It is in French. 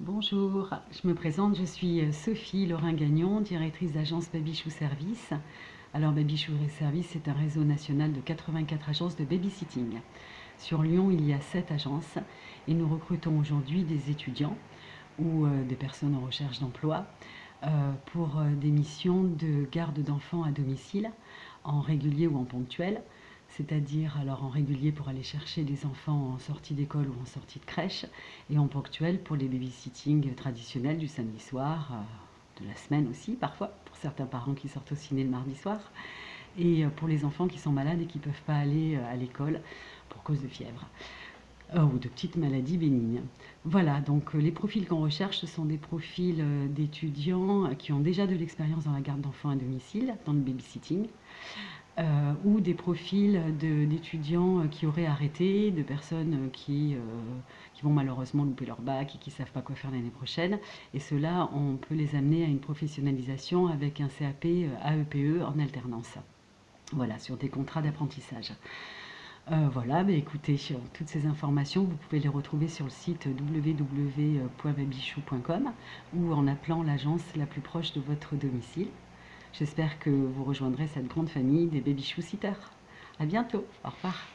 Bonjour, je me présente, je suis euh, Sophie Lorrain-Gagnon, directrice d'agence Babychou Service. Alors Babychou Service est un réseau national de 84 agences de babysitting. Sur Lyon, il y a 7 agences et nous recrutons aujourd'hui des étudiants ou euh, des personnes en recherche d'emploi euh, pour des missions de garde d'enfants à domicile en régulier ou en ponctuel c'est-à-dire alors en régulier pour aller chercher les enfants en sortie d'école ou en sortie de crèche, et en ponctuel pour les babysitting traditionnels du samedi soir, euh, de la semaine aussi parfois, pour certains parents qui sortent au ciné le mardi soir, et euh, pour les enfants qui sont malades et qui ne peuvent pas aller euh, à l'école pour cause de fièvre. ou de petites maladies bénignes. Voilà, donc les profils qu'on recherche, ce sont des profils d'étudiants qui ont déjà de l'expérience dans la garde d'enfants à domicile, dans le babysitting, euh, ou des profils d'étudiants euh, qui auraient arrêté, de personnes euh, qui, vont malheureusement louper leur bac et qui ne savent pas quoi faire l'année prochaine. Et cela, on peut les amener à une professionnalisation avec un CAP AEPE e en alternance. Voilà, sur des contrats d'apprentissage. voilà, mais écoutez, toutes ces informations, vous pouvez les retrouver sur le site www.babichou.com ou en appelant l'agence la plus proche de votre domicile. J'espère que vous rejoindrez cette grande famille des baby sitters. À bientôt. Au revoir.